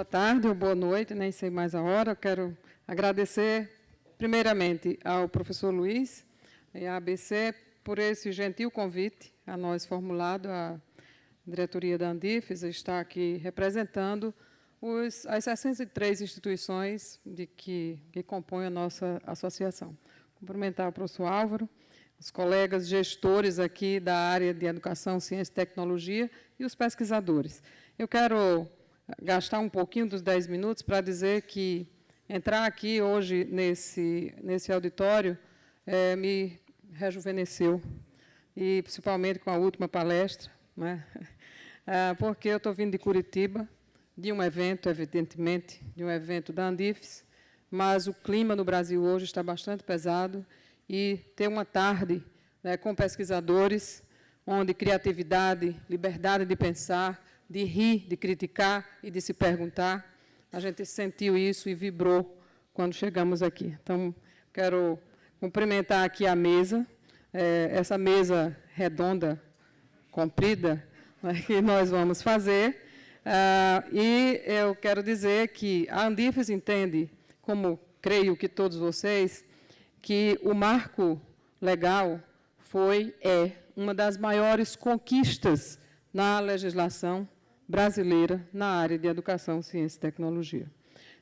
boa tarde ou boa noite, nem sei mais a hora. Eu quero agradecer, primeiramente, ao professor Luiz e à ABC por esse gentil convite a nós formulado. A diretoria da Andifes está aqui representando os, as 63 instituições de que, que compõem a nossa associação. Cumprimentar o professor Álvaro, os colegas gestores aqui da área de Educação, Ciência e Tecnologia e os pesquisadores. Eu quero gastar um pouquinho dos 10 minutos para dizer que entrar aqui hoje nesse, nesse auditório é, me rejuvenesceu, e principalmente com a última palestra, né? Ah, porque eu estou vindo de Curitiba, de um evento, evidentemente, de um evento da Andifes, mas o clima no Brasil hoje está bastante pesado e ter uma tarde né, com pesquisadores, onde criatividade, liberdade de pensar, de rir, de criticar e de se perguntar, a gente sentiu isso e vibrou quando chegamos aqui. Então, quero cumprimentar aqui a mesa, é, essa mesa redonda, comprida, né, que nós vamos fazer. Ah, e eu quero dizer que a Andifes entende, como creio que todos vocês, que o marco legal foi, é, uma das maiores conquistas na legislação brasileira na área de educação, ciência e tecnologia.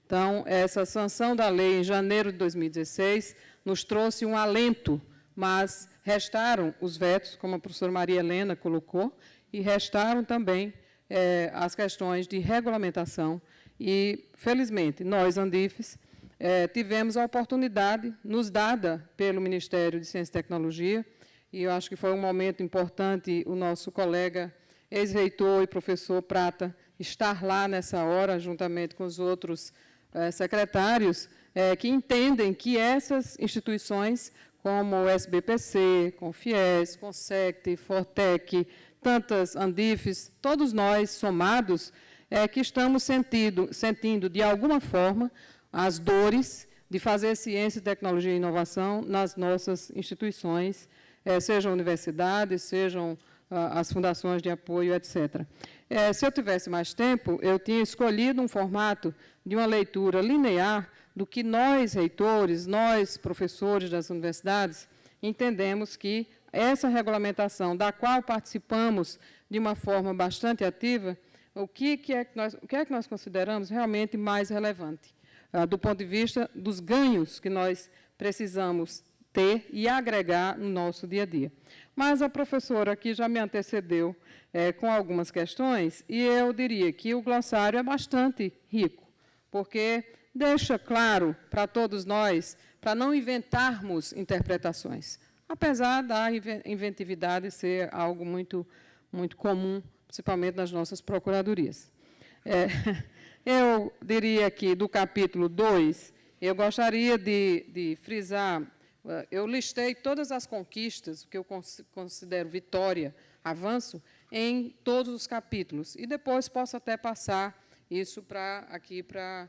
Então, essa sanção da lei em janeiro de 2016 nos trouxe um alento, mas restaram os vetos, como a professora Maria Helena colocou, e restaram também é, as questões de regulamentação. E, felizmente, nós, Andifes, é, tivemos a oportunidade, nos dada pelo Ministério de Ciência e Tecnologia, e eu acho que foi um momento importante o nosso colega ex-reitor e professor Prata estar lá nessa hora, juntamente com os outros eh, secretários, eh, que entendem que essas instituições, como o SBPC, com FIES, com SECT, Fortec, tantas Andifes, todos nós somados, é que estamos sentindo, sentindo, de alguma forma, as dores de fazer ciência, tecnologia e inovação nas nossas instituições, é, sejam universidades, sejam as fundações de apoio, etc. É, se eu tivesse mais tempo, eu tinha escolhido um formato de uma leitura linear do que nós, reitores, nós, professores das universidades, entendemos que essa regulamentação, da qual participamos de uma forma bastante ativa, o que, que, é, que, nós, o que é que nós consideramos realmente mais relevante, ah, do ponto de vista dos ganhos que nós precisamos ter e agregar no nosso dia a dia. Mas a professora aqui já me antecedeu é, com algumas questões, e eu diria que o glossário é bastante rico, porque deixa claro para todos nós, para não inventarmos interpretações, apesar da inventividade ser algo muito, muito comum, principalmente nas nossas procuradorias. É, eu diria que, do capítulo 2, eu gostaria de, de frisar eu listei todas as conquistas, que eu considero vitória, avanço, em todos os capítulos. E depois posso até passar isso para aqui para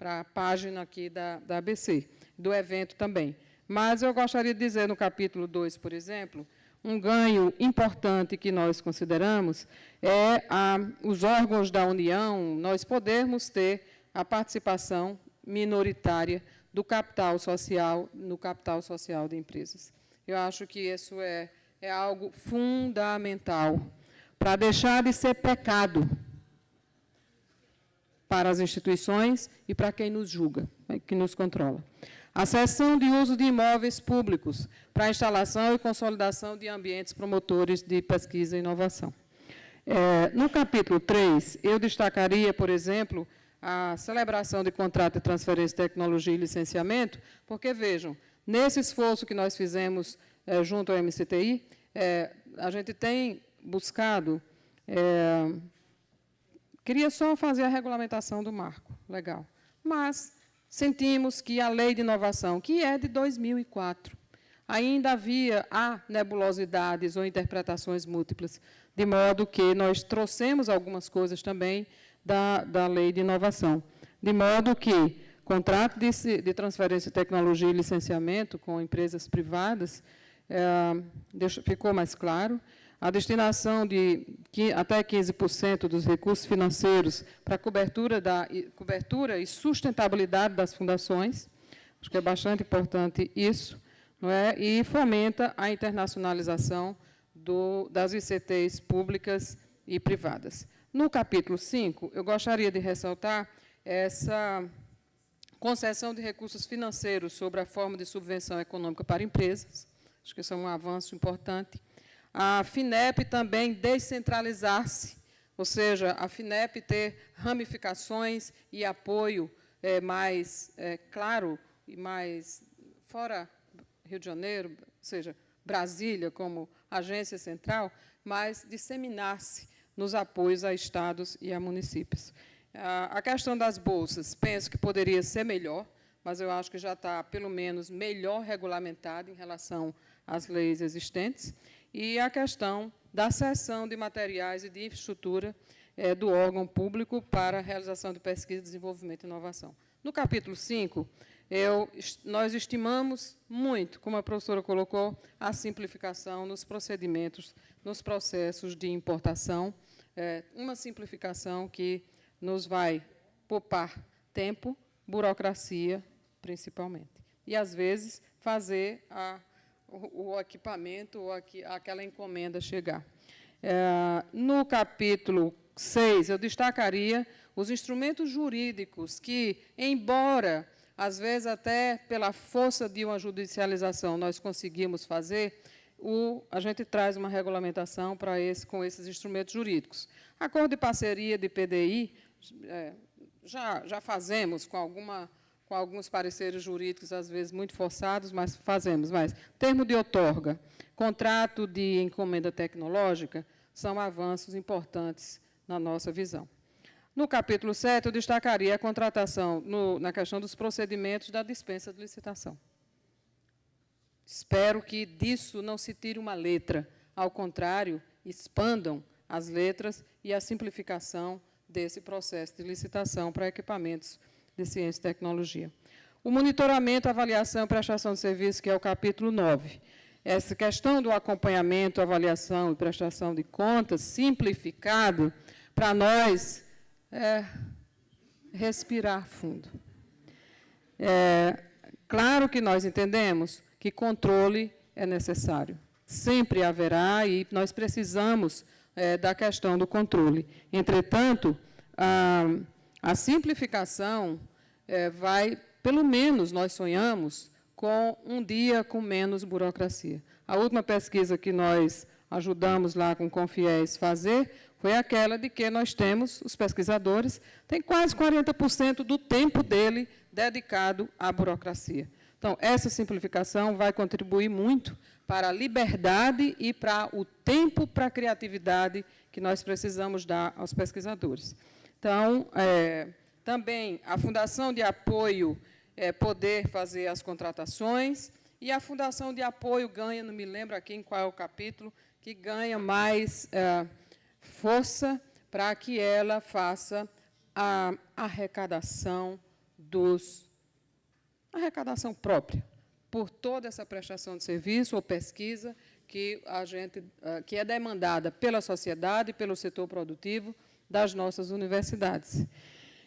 a página aqui da, da ABC, do evento também. Mas eu gostaria de dizer no capítulo 2, por exemplo, um ganho importante que nós consideramos é a, os órgãos da União, nós podermos ter a participação minoritária do capital social no capital social de empresas. Eu acho que isso é, é algo fundamental para deixar de ser pecado para as instituições e para quem nos julga, que nos controla. A cessão de uso de imóveis públicos para instalação e consolidação de ambientes promotores de pesquisa e inovação. É, no capítulo 3, eu destacaria, por exemplo, a celebração de contrato de transferência de tecnologia e licenciamento, porque, vejam, nesse esforço que nós fizemos é, junto ao MCTI, é, a gente tem buscado... É, queria só fazer a regulamentação do marco, legal. Mas sentimos que a lei de inovação, que é de 2004, ainda havia há nebulosidades ou interpretações múltiplas, de modo que nós trouxemos algumas coisas também da, da lei de inovação. De modo que contrato de, de transferência de tecnologia e licenciamento com empresas privadas é, deixa, ficou mais claro. a destinação de até 15% dos recursos financeiros para cobertura, da, cobertura e sustentabilidade das fundações, acho que é bastante importante isso, não é? e fomenta a internacionalização do, das ICTs públicas e privadas. No capítulo 5, eu gostaria de ressaltar essa concessão de recursos financeiros sobre a forma de subvenção econômica para empresas, acho que isso é um avanço importante, a FINEP também descentralizar-se, ou seja, a FINEP ter ramificações e apoio é, mais é, claro e mais fora Rio de Janeiro, ou seja, Brasília como agência central, mas disseminar-se nos apoios a estados e a municípios. A questão das bolsas, penso que poderia ser melhor, mas eu acho que já está, pelo menos, melhor regulamentado em relação às leis existentes e a questão da cessão de materiais e de infraestrutura é, do órgão público para a realização de pesquisa, desenvolvimento e inovação. No capítulo 5, eu, nós estimamos muito, como a professora colocou, a simplificação nos procedimentos, nos processos de importação, é, uma simplificação que nos vai poupar tempo, burocracia, principalmente. E, às vezes, fazer a o, o equipamento ou aquela encomenda chegar. É, no capítulo 6, eu destacaria os instrumentos jurídicos que, embora, às vezes, até pela força de uma judicialização, nós conseguimos fazer, o, a gente traz uma regulamentação para esse, com esses instrumentos jurídicos. Acordo de parceria de PDI, é, já, já fazemos com alguma com alguns pareceres jurídicos, às vezes muito forçados, mas fazemos. Mas termo de outorga, contrato de encomenda tecnológica, são avanços importantes na nossa visão. No capítulo 7, eu destacaria a contratação no, na questão dos procedimentos da dispensa de licitação. Espero que disso não se tire uma letra. Ao contrário, expandam as letras e a simplificação desse processo de licitação para equipamentos de Ciência e Tecnologia. O monitoramento, avaliação e prestação de serviço, que é o capítulo 9. Essa questão do acompanhamento, avaliação e prestação de contas, simplificado, para nós, é respirar fundo. É, claro que nós entendemos que controle é necessário. Sempre haverá e nós precisamos é, da questão do controle. Entretanto, a, a simplificação é, vai, pelo menos nós sonhamos, com um dia com menos burocracia. A última pesquisa que nós ajudamos lá com Confiés fazer foi aquela de que nós temos, os pesquisadores, tem quase 40% do tempo dele dedicado à burocracia. Então, essa simplificação vai contribuir muito para a liberdade e para o tempo para a criatividade que nós precisamos dar aos pesquisadores. Então, é, também a Fundação de Apoio é, poder fazer as contratações, e a Fundação de Apoio ganha, não me lembro aqui em qual é o capítulo, que ganha mais é, força para que ela faça a arrecadação dos arrecadação própria por toda essa prestação de serviço ou pesquisa que a gente é, que é demandada pela sociedade, pelo setor produtivo das nossas universidades.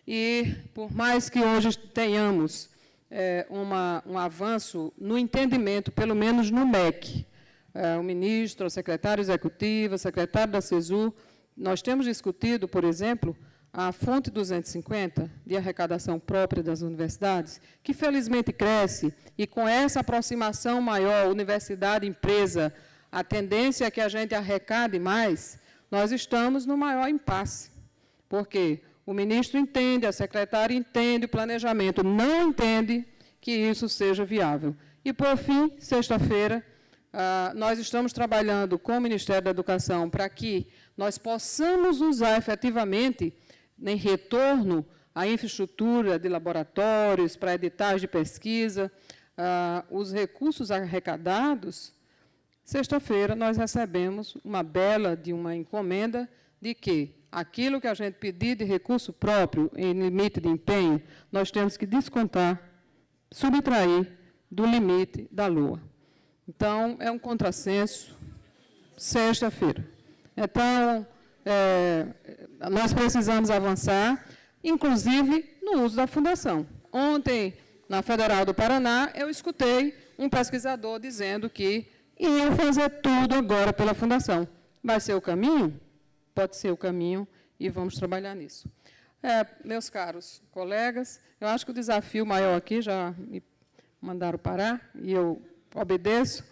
E, por mais que hoje tenhamos é, uma, um avanço no entendimento, pelo menos no MEC, é, o ministro, o secretário executivo, o secretário da CESU, nós temos discutido, por exemplo, a fonte 250 de arrecadação própria das universidades, que felizmente cresce, e com essa aproximação maior, universidade-empresa, a tendência é que a gente arrecade mais, nós estamos no maior impasse. Por quê? O ministro entende, a secretária entende o planejamento, não entende que isso seja viável. E, por fim, sexta-feira, ah, nós estamos trabalhando com o Ministério da Educação para que nós possamos usar efetivamente, em retorno, a infraestrutura de laboratórios, para editais de pesquisa, ah, os recursos arrecadados. Sexta-feira, nós recebemos uma bela de uma encomenda de que aquilo que a gente pedir de recurso próprio em limite de empenho, nós temos que descontar, subtrair do limite da Lua. Então, é um contrassenso, sexta-feira. Então, é, nós precisamos avançar, inclusive no uso da fundação. Ontem, na Federal do Paraná, eu escutei um pesquisador dizendo que iam fazer tudo agora pela fundação. Vai ser o caminho? Pode ser o caminho e vamos trabalhar nisso. É, meus caros colegas, eu acho que o desafio maior aqui, já me mandaram parar, e eu obedeço,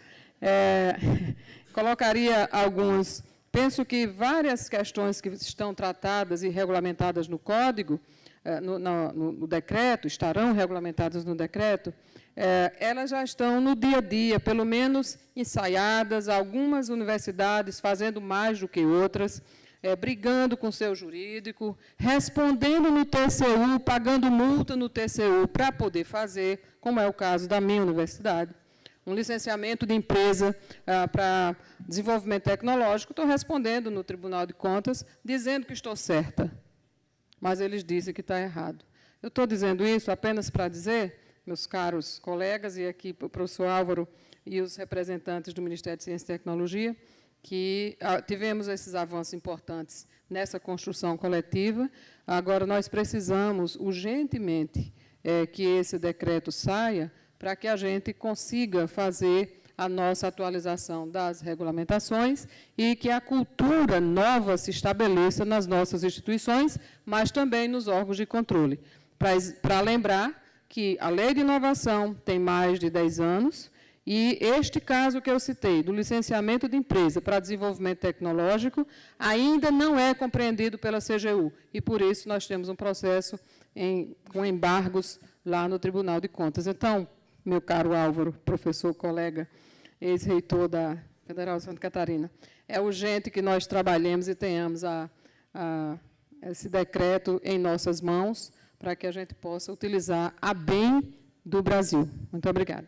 é, colocaria alguns... Penso que várias questões que estão tratadas e regulamentadas no Código, é, no, no, no decreto, estarão regulamentadas no decreto, é, elas já estão no dia a dia, pelo menos ensaiadas, algumas universidades fazendo mais do que outras, é, brigando com seu jurídico, respondendo no TCU, pagando multa no TCU para poder fazer, como é o caso da minha universidade, um licenciamento de empresa ah, para desenvolvimento tecnológico, estou respondendo no Tribunal de Contas, dizendo que estou certa, mas eles dizem que está errado. Eu estou dizendo isso apenas para dizer, meus caros colegas, e aqui o professor Álvaro e os representantes do Ministério de Ciência e Tecnologia, que ah, tivemos esses avanços importantes nessa construção coletiva. Agora, nós precisamos urgentemente é, que esse decreto saia para que a gente consiga fazer a nossa atualização das regulamentações e que a cultura nova se estabeleça nas nossas instituições, mas também nos órgãos de controle. Para lembrar que a Lei de Inovação tem mais de 10 anos, e este caso que eu citei, do licenciamento de empresa para desenvolvimento tecnológico, ainda não é compreendido pela CGU, e por isso nós temos um processo em, com embargos lá no Tribunal de Contas. Então, meu caro Álvaro, professor, colega, ex-reitor da Federal de Santa Catarina, é urgente que nós trabalhemos e tenhamos a, a, esse decreto em nossas mãos, para que a gente possa utilizar a bem do Brasil. Muito obrigada.